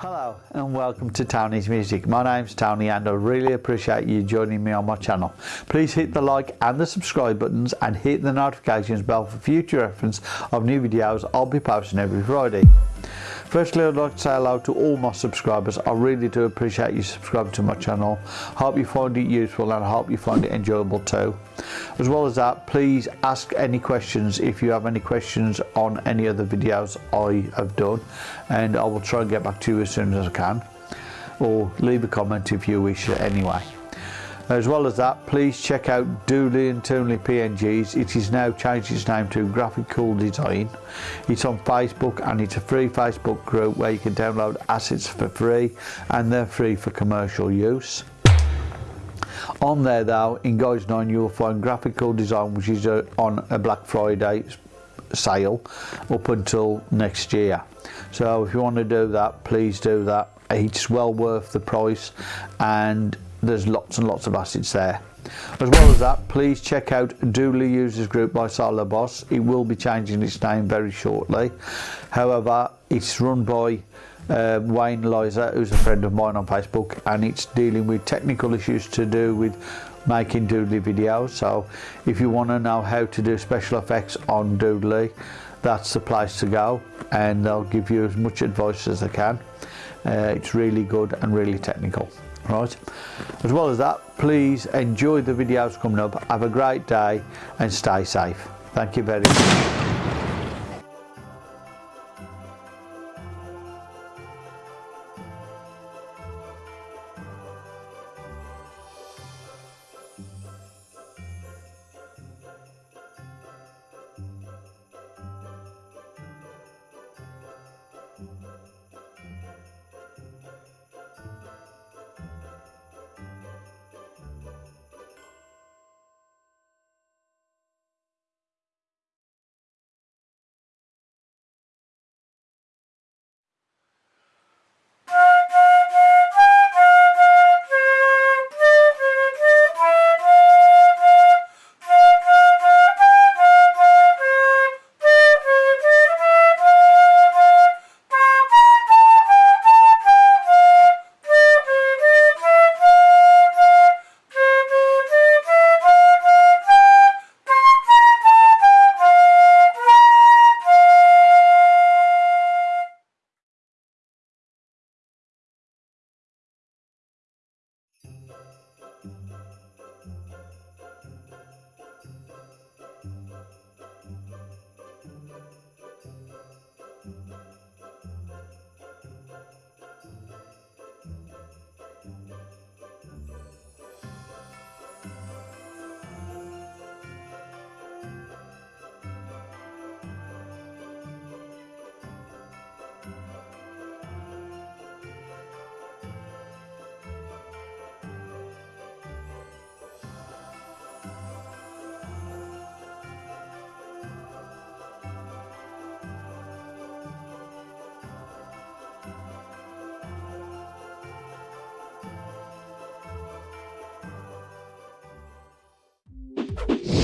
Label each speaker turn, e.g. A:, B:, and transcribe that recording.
A: Hello and welcome to Tony's Music. My name's Tony and I really appreciate you joining me on my channel. Please hit the like and the subscribe buttons and hit the notifications bell for future reference of new videos I'll be posting every Friday. Firstly, I'd like to say hello to all my subscribers. I really do appreciate you subscribing to my channel. Hope you find it useful and I hope you find it enjoyable too. As well as that, please ask any questions if you have any questions on any other videos I have done and I will try and get back to you as soon as I can or leave a comment if you wish anyway. As well as that, please check out Doodly and Toonly PNGs. It is now changed its name to Graphic Cool Design. It's on Facebook and it's a free Facebook group where you can download assets for free and they're free for commercial use. On there though, in Guys 9 you'll find Graphic Cool Design which is uh, on a Black Friday sale up until next year. So if you want to do that, please do that. It's well worth the price and there's lots and lots of assets there. As well as that, please check out Doodly Users Group by Solo Boss. It will be changing its name very shortly. However, it's run by uh, Wayne Liza, who's a friend of mine on Facebook, and it's dealing with technical issues to do with making Doodly videos. So if you want to know how to do special effects on Doodly, that's the place to go, and they'll give you as much advice as they can. Uh, it's really good and really technical right as well as that please enjoy the videos coming up. Have a great day and stay safe. Thank you very much you